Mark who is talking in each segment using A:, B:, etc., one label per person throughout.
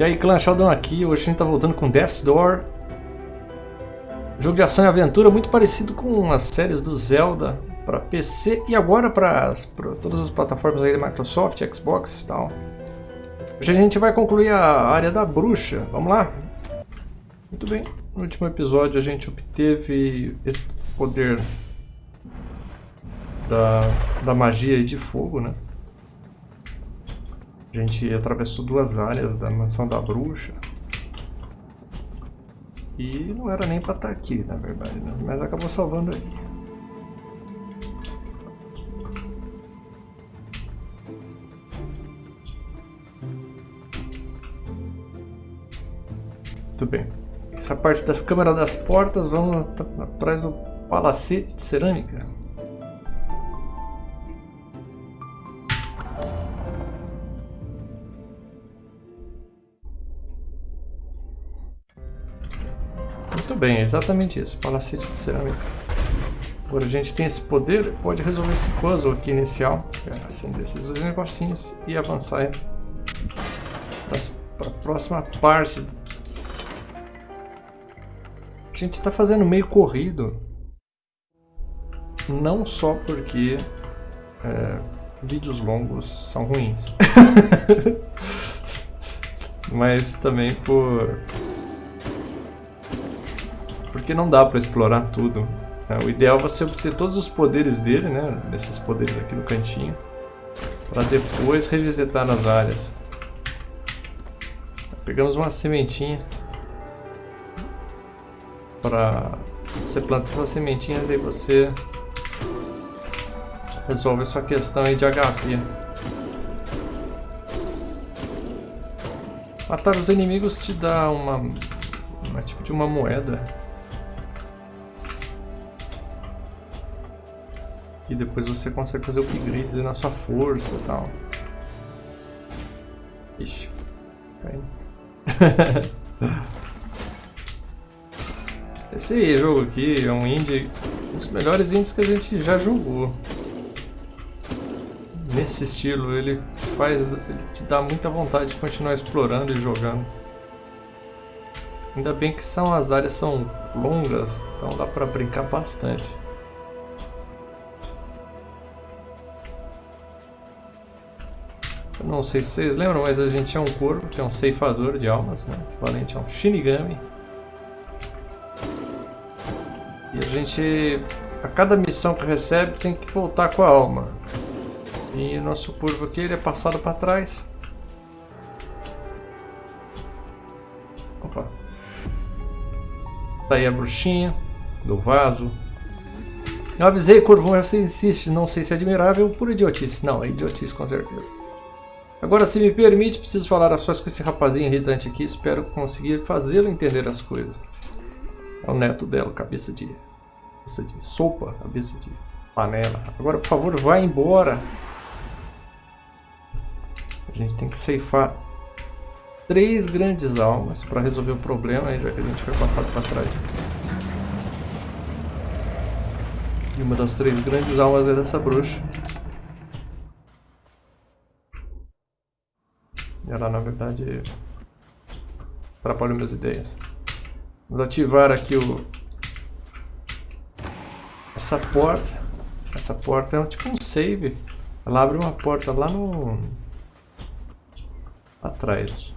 A: E aí, clã Sheldon aqui, hoje a gente tá voltando com Death's Door. Jogo de ação e aventura muito parecido com as séries do Zelda para PC e agora para todas as plataformas aí da Microsoft, Xbox e tal. Hoje a gente vai concluir a área da bruxa, vamos lá? Muito bem, no último episódio a gente obteve esse poder da, da magia de fogo, né? A gente atravessou duas áreas da mansão da bruxa. E não era nem pra estar tá aqui, na verdade, né? mas acabou salvando aí. Muito bem. Essa parte das câmeras das portas, vamos atrás do palacete de cerâmica. Bem, é exatamente isso. Palacete de cerâmica. Agora a gente tem esse poder, pode resolver esse puzzle aqui inicial. É, acender esses dois negocinhos e avançar para a próxima parte. A gente está fazendo meio corrido. Não só porque é, vídeos longos são ruins. mas também por porque não dá para explorar tudo. É, o ideal é você obter todos os poderes dele, né? Esses poderes aqui no cantinho. Para depois revisitar as áreas. Pegamos uma sementinha. Para você plantar essas sementinhas aí você resolve sua questão aí de HP. Matar os inimigos te dá uma, uma tipo de uma moeda Depois você consegue fazer upgrades na sua força e tal. Ixi. Esse jogo aqui é um indie, um dos melhores indies que a gente já jogou. Nesse estilo, ele faz, ele te dá muita vontade de continuar explorando e jogando. Ainda bem que são, as áreas são longas, então dá pra brincar bastante. Não sei se vocês lembram, mas a gente é um corvo, que é um ceifador de almas, né? O valente é um Shinigami. E a gente, a cada missão que recebe, tem que voltar com a alma. E o nosso corvo aqui, ele é passado para trás. Opa. Tá aí a bruxinha do vaso. Eu avisei, Corvão, você insiste, não sei se é admirável por idiotice. Não, é idiotice com certeza. Agora, se me permite, preciso falar a sós com esse rapazinho irritante aqui. Espero conseguir fazê-lo entender as coisas. É o neto dela, cabeça de... Cabeça de sopa, cabeça de panela. Agora, por favor, vá embora. A gente tem que ceifar três grandes almas para resolver o problema, a gente foi passado para trás. E uma das três grandes almas é dessa bruxa. Ela, na verdade, atrapalha minhas ideias. Vamos ativar aqui o... Essa porta. Essa porta é tipo um save. Ela abre uma porta lá no... Lá atrás.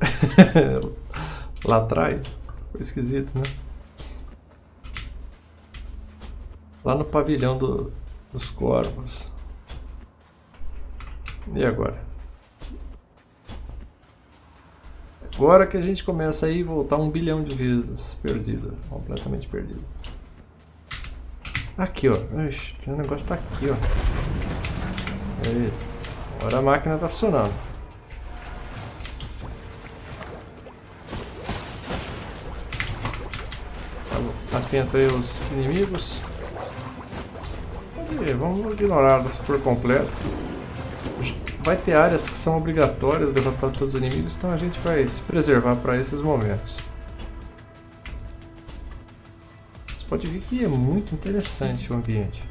A: lá atrás. Foi esquisito, né? Lá no pavilhão do, dos corvos. E agora? Agora que a gente começa a ir voltar um bilhão de vezes perdida, completamente perdida. Aqui, ó. Ixi, um negócio tá aqui, ó. É isso. Agora a máquina tá funcionando. Atento aí os inimigos. Vamos ignorar por completo vai ter áreas que são obrigatórias derrotar todos os inimigos, então a gente vai se preservar para esses momentos. Você pode ver que é muito interessante o ambiente.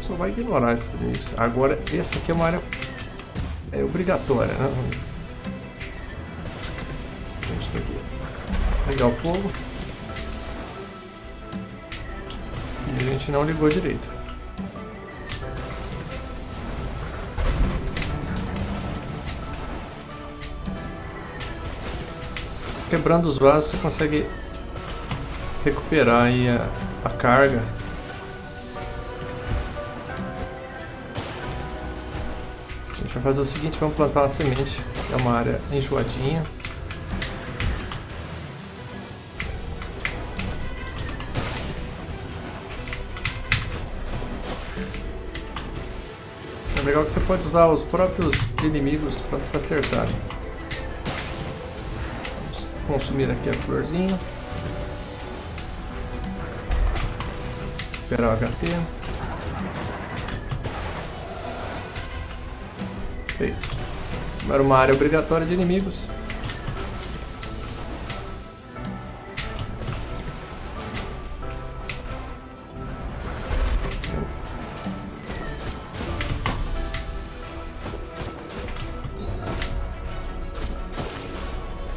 A: Só vai ignorar esses inimigos. Agora, essa aqui é uma área é obrigatória, né? A gente tem que ligar o fogo. E a gente não ligou direito. Quebrando os vasos você consegue recuperar aí a, a carga. A gente vai fazer o seguinte, vamos plantar uma semente, que é uma área enjoadinha. É legal que você pode usar os próprios inimigos para se acertarem. Consumir aqui a florzinha. recuperar o HP. Feito. Agora uma área obrigatória de inimigos.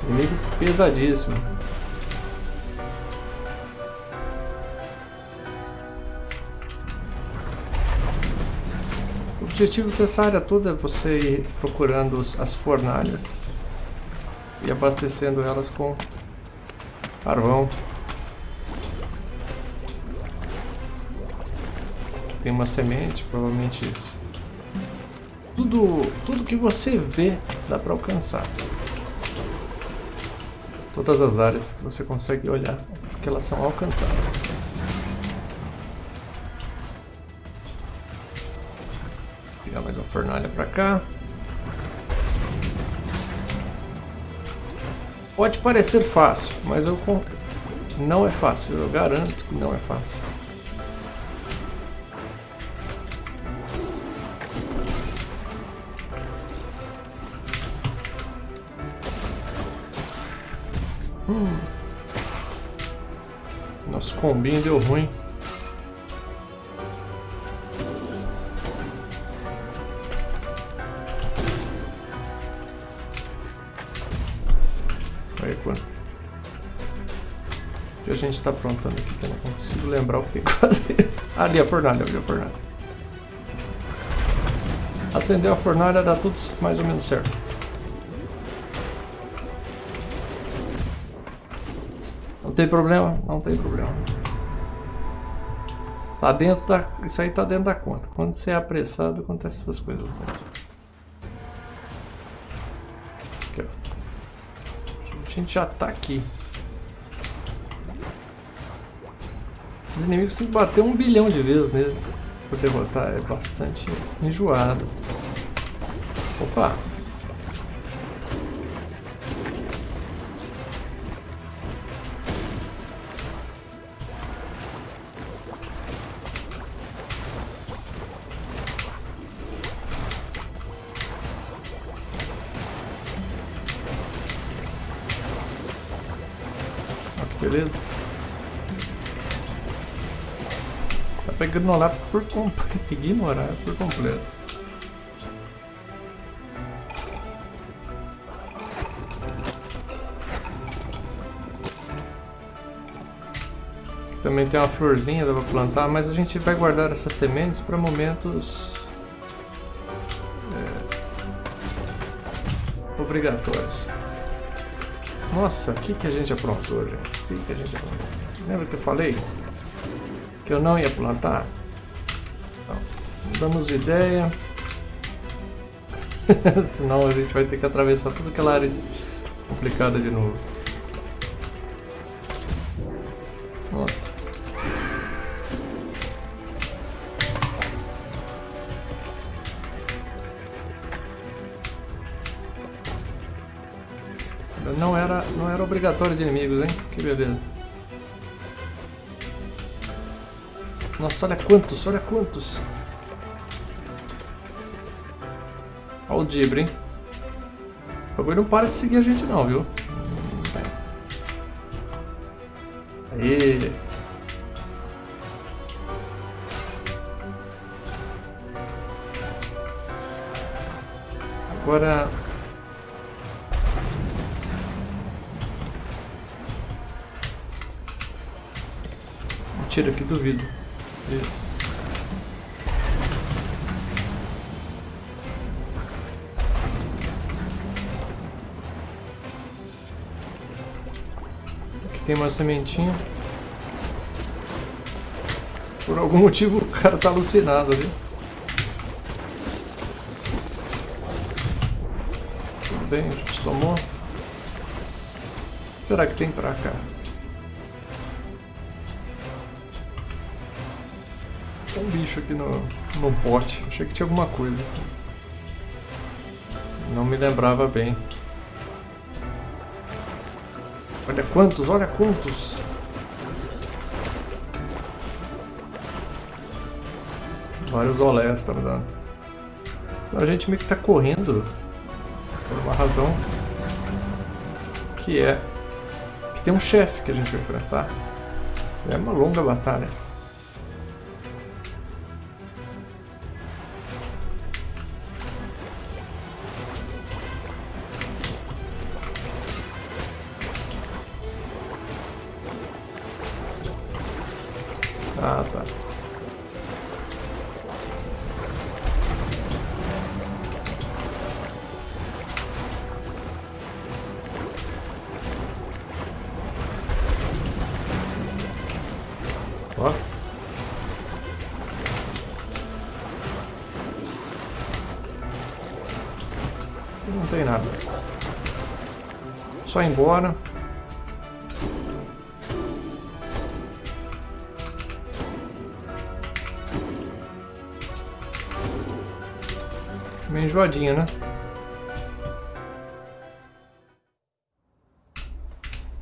A: Inimigo pesadíssimo. objetivo dessa área toda é você ir procurando as fornalhas e abastecendo elas com carvão. Tem uma semente, provavelmente tudo, tudo que você vê dá para alcançar. Todas as áreas que você consegue olhar, porque elas são alcançáveis. fornalha para cá. Pode parecer fácil, mas eu não é fácil, eu garanto que não é fácil. Combinho deu ruim. a gente está aprontando aqui que eu não consigo lembrar o que tem que fazer. ali a fornalha, ali a fornalha. Acendeu a fornalha, dá tudo mais ou menos certo. Tem problema? Não tem problema. Tá dentro da... Isso aí tá dentro da conta. Quando você é apressado, acontecem essas coisas Aqui, ó. A gente já tá aqui. Esses inimigos tem que bater um bilhão de vezes nele para derrotar. É bastante enjoado. Opa! Beleza. para ignorar por completo. Ignorar por completo. Também tem uma florzinha para plantar, mas a gente vai guardar essas sementes para momentos é, obrigatórios. Nossa, o que, que a gente aprontou, gente? O que, que a gente aprontou? Lembra que eu falei? que eu não ia plantar. Então, damos ideia. Senão a gente vai ter que atravessar toda aquela área de... complicada de novo. Obrigatório de inimigos, hein? Que beleza. Nossa, olha quantos, olha quantos. Olha o Dibre, hein? O bagulho não para de seguir a gente não, viu? Aê! Agora... Tira aqui, duvido. Isso. Aqui tem uma sementinha. Por algum motivo o cara tá alucinado ali. Tudo bem, a gente tomou. O que será que tem pra cá? Um bicho aqui no, no pote. Achei que tinha alguma coisa. Não me lembrava bem. Olha quantos, olha quantos! Vários olés tá. Então a gente meio que tá correndo por uma razão que é que tem um chefe que a gente vai enfrentar. É uma longa batalha. Só ir embora. Meio enjoadinha, né?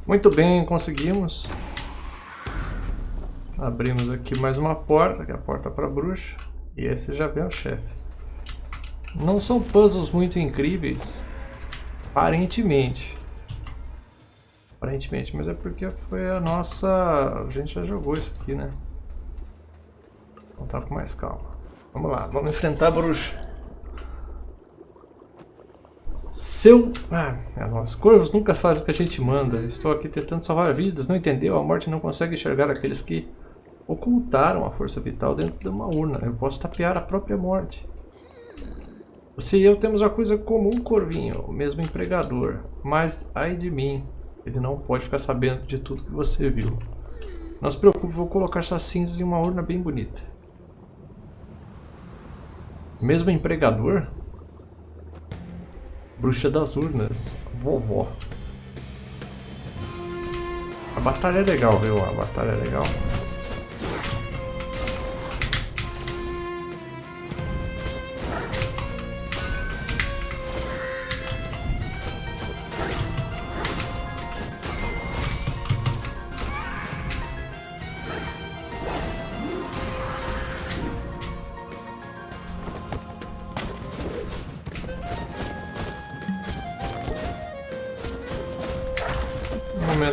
A: Muito bem, conseguimos. Abrimos aqui mais uma porta, que é a porta para bruxa. E esse já vem o chefe. Não são puzzles muito incríveis, aparentemente. Aparentemente, mas é porque foi a nossa... A gente já jogou isso aqui, né? Vamos estar com mais calma. Vamos lá, vamos enfrentar a bruxa. Seu... Ah, os corvos nunca fazem o que a gente manda. Estou aqui tentando salvar vidas, não entendeu? A morte não consegue enxergar aqueles que ocultaram a força vital dentro de uma urna. Eu posso tapear a própria morte. Você e eu temos uma coisa comum, Corvinho, o mesmo empregador. Mas, ai de mim, ele não pode ficar sabendo de tudo que você viu. Não se preocupe, vou colocar suas cinzas em uma urna bem bonita. Mesmo empregador? Bruxa das urnas, vovó. A batalha é legal, viu? A batalha é legal.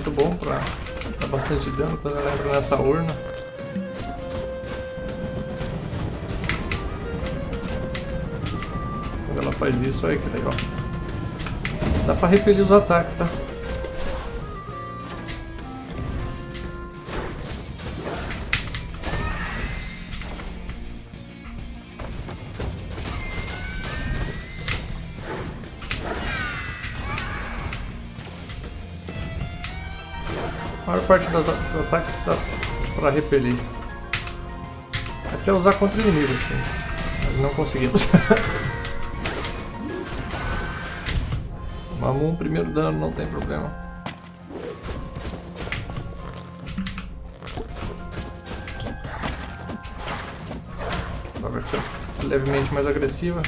A: Momento bom pra dar bastante dano quando ela entra nessa urna. Quando ela faz isso, aí que legal. Dá pra repelir os ataques, tá? Maior parte dos, ataques está para repelir. Até usar contra o inimigo. Mas não conseguimos. Tomamos um primeiro dano, não tem problema. Ficar levemente mais agressiva.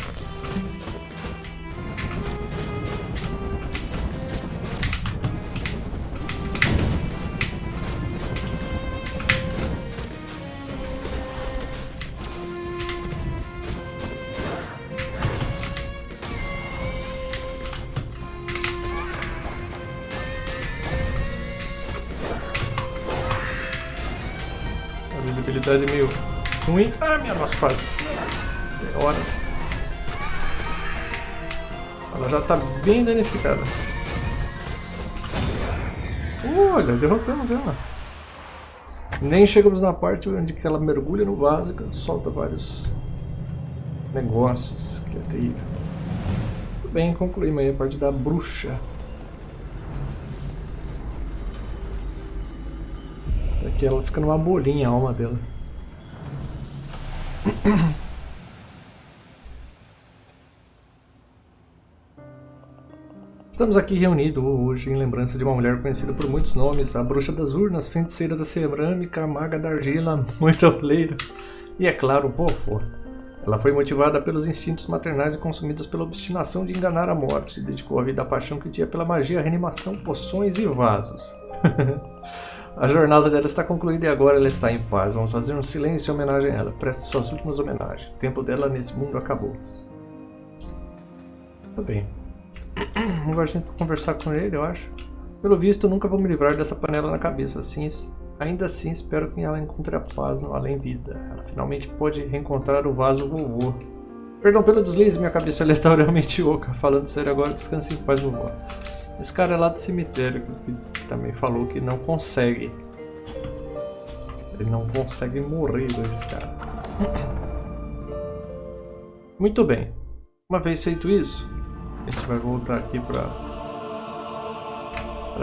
A: Visibilidade meio ruim. Ah, minha nossa, quase. Tem horas. Ela já está bem danificada. Olha, derrotamos ela. Nem chegamos na parte onde ela mergulha no vaso e solta vários negócios, que é terrível. Tudo bem, concluímos aí a parte da bruxa. Aqui ela fica numa bolinha a alma dela. Estamos aqui reunidos hoje em lembrança de uma mulher conhecida por muitos nomes, a bruxa das urnas, feiticeira da cerâmica, maga da argila, moitoleira e, é claro, povo. Ela foi motivada pelos instintos maternais e consumida pela obstinação de enganar a morte, dedicou a vida à paixão que tinha pela magia, reanimação, poções e vasos. a jornada dela está concluída e agora ela está em paz. Vamos fazer um silêncio em homenagem a ela. Preste suas últimas homenagens. O tempo dela nesse mundo acabou. Tudo bem. Agora a gente vai conversar com ele, eu acho. Pelo visto, nunca vou me livrar dessa panela na cabeça. Assim, ainda assim, espero que ela encontre a paz no além-vida. Ela finalmente pode reencontrar o vaso vovô. Perdão pelo deslize, minha cabeça é aleatoriamente oca. Falando sério agora, descanse em paz, vovô. Esse cara é lá do cemitério que também falou que não consegue. Ele não consegue morrer, esse cara. Muito bem. Uma vez feito isso, a gente vai voltar aqui para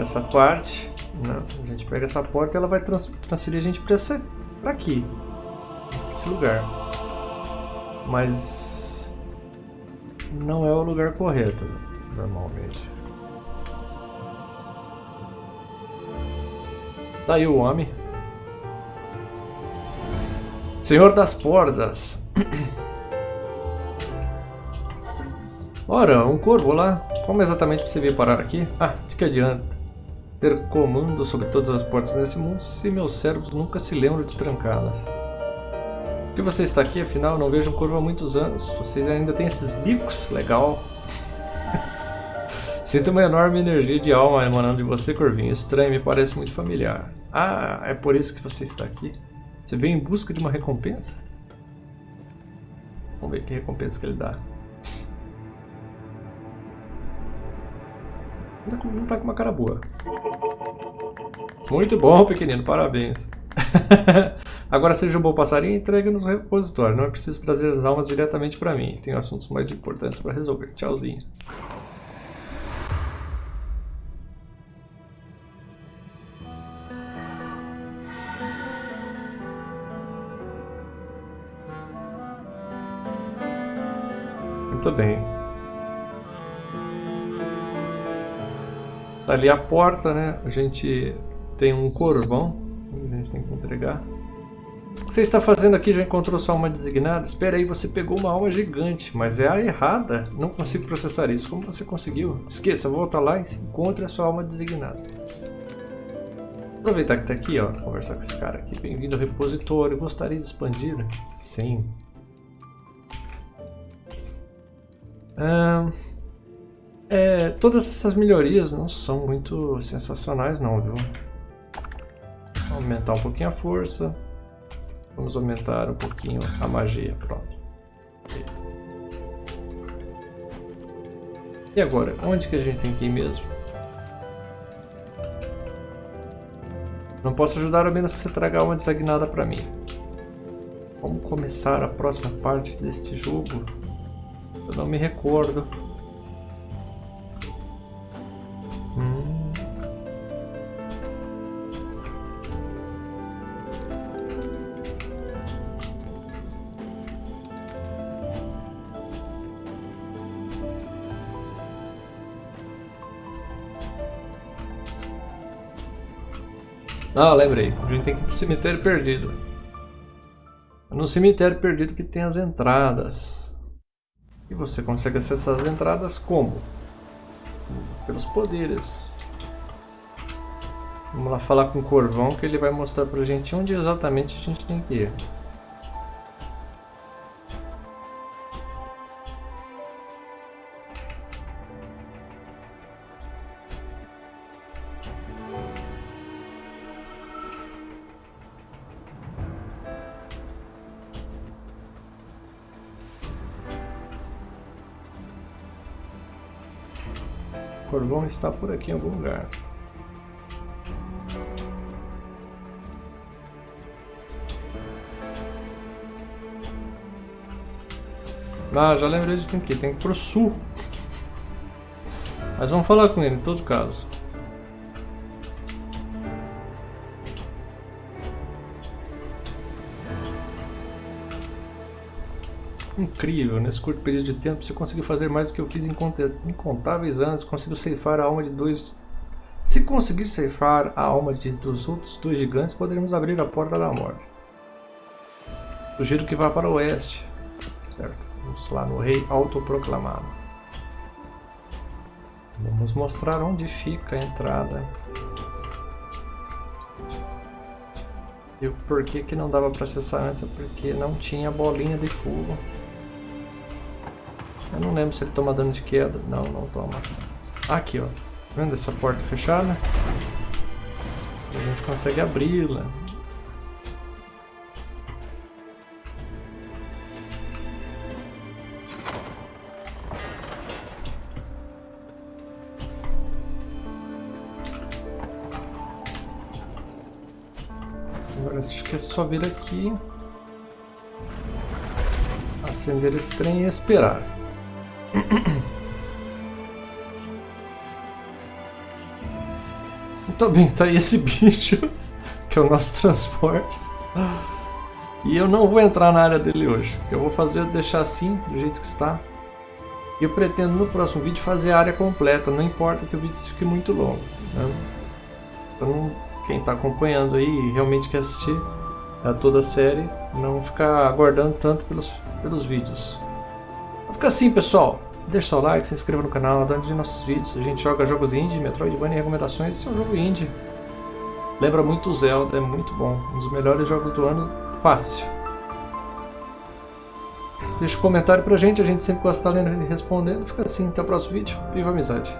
A: essa parte. A gente pega essa porta e ela vai trans transferir a gente para aqui, esse lugar. Mas não é o lugar correto, normalmente. Daí o homem. Senhor das Portas. Ora, um corvo lá. Como exatamente você veio parar aqui? Ah, de que adianta ter comando sobre todas as portas nesse mundo se meus servos nunca se lembram de trancá-las? Por que você está aqui? Afinal, não vejo um corvo há muitos anos. Vocês ainda têm esses bicos? Legal. Sinto uma enorme energia de alma emanando de você, Corvinho. Estranho, me parece muito familiar. Ah, é por isso que você está aqui? Você veio em busca de uma recompensa? Vamos ver que recompensa que ele dá. Não tá com uma cara boa. Muito bom, pequenino. Parabéns. Agora seja um bom passarinho e entregue nos repositórios. Não é preciso trazer as almas diretamente para mim. Tenho assuntos mais importantes para resolver. Tchauzinho. Tá ali a porta, né? A gente tem um corvão. A gente tem que entregar. O que você está fazendo aqui? Já encontrou sua alma designada? Espera aí, você pegou uma alma gigante, mas é a errada. Não consigo processar isso. Como você conseguiu? Esqueça, volta lá e encontre a sua alma designada. Aproveitar que está aqui, ó, conversar com esse cara aqui. Bem-vindo ao repositório. Gostaria de expandir? Sim. Um... É, todas essas melhorias não são muito sensacionais não, viu? Vamos aumentar um pouquinho a força. Vamos aumentar um pouquinho a magia, pronto. E agora, onde que a gente tem que ir mesmo? Não posso ajudar a menos que você traga uma designada para mim. Vamos começar a próxima parte deste jogo? Eu não me recordo. Ah, lembrei. A gente tem que ir pro cemitério perdido. É no cemitério perdido que tem as entradas. E você consegue acessar as entradas como? Pelos poderes. Vamos lá falar com o Corvão que ele vai mostrar pra gente onde exatamente a gente tem que ir. Está por aqui em algum lugar. Ah, já lembrei de tem que ir. Tem que ir pro sul. Mas vamos falar com ele em todo caso. Incrível, nesse curto período de tempo você conseguiu fazer mais do que eu fiz em incontáveis anos. Conseguiu ceifar a alma de dois. Se conseguir ceifar a alma de, dos outros dois gigantes, poderemos abrir a porta da morte. Sugiro que vá para o oeste. Certo? Vamos lá no rei autoproclamado. Vamos mostrar onde fica a entrada. E o porquê que não dava para acessar antes? É porque não tinha bolinha de fogo. Eu não lembro se ele toma dano de queda. Não, não toma. Aqui, ó. Tá vendo essa porta fechada? A gente consegue abri-la. Agora acho que é só vir aqui, acender esse trem e esperar. Muito bem, tá aí esse bicho, que é o nosso transporte. E eu não vou entrar na área dele hoje. Eu vou fazer é deixar assim, do jeito que está. Eu pretendo no próximo vídeo fazer a área completa, não importa que o vídeo fique muito longo. Né? Então, quem está acompanhando aí e realmente quer assistir a toda a série, não ficar aguardando tanto pelos, pelos vídeos. Fica assim, pessoal. Deixe seu like, se inscreva no canal, de nossos vídeos. A gente joga jogos indie, Metroidvania e recomendações. Esse é um jogo indie. Lembra muito o Zelda, é muito bom. Um dos melhores jogos do ano, fácil. Deixa um comentário pra gente, a gente sempre gosta de estar lendo e respondendo. Fica assim, até o próximo vídeo. Viva a amizade!